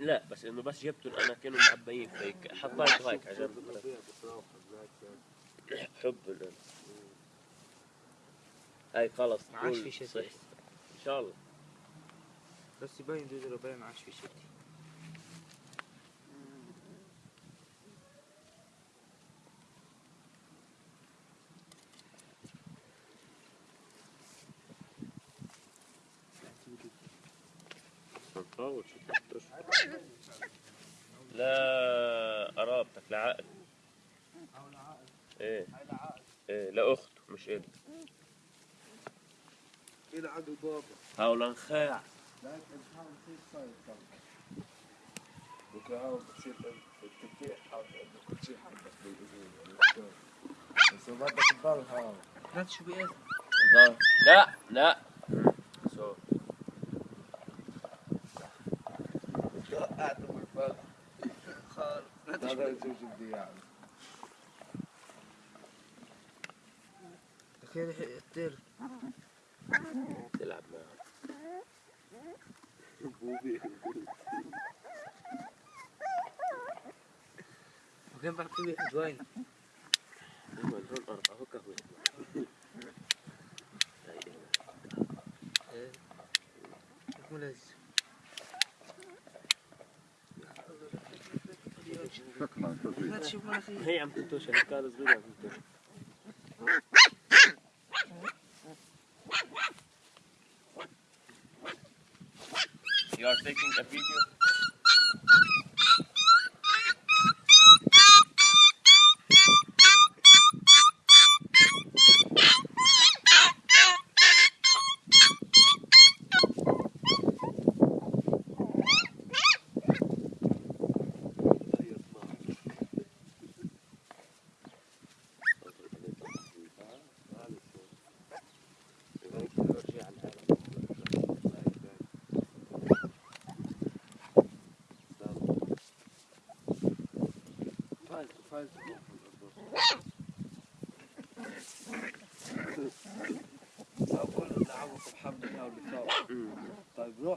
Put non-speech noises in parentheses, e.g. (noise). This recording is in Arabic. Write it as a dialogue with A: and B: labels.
A: لا بس إنه بس جبتهم أنا كانوا معبيين فيك حطيته هيك على جنب حب ال- هاي خلص
B: ما عادش في.
A: صح. إن شاء الله.
B: بس يبين دود الربيع ما عادش في شيء
A: لا قرابتك لعقل إيه إيه لاخته مش ابن
C: إلى عقل بابا
A: هاولا نخاع.
C: لكن حاول في صاير صار وكهاو بتصير التفكير حاول انه كل شيء حبك بالاذن بس بدك تضل هاو
B: لا شو بيأذن.
A: لا لا.
C: قاعد بالفرق
B: خالص
C: هذا الزوج بدي يعني
B: تخيل الطير
A: تلعب معه
B: وكان بحكي لي جوين
A: هم هون أربعة هو قهوة
B: ملز
A: هي عم تنتوش هالكار صغيرة عم تنتوش You are taking a video? (laughs)
C: أقول دعوة الحمد لله طيب روح.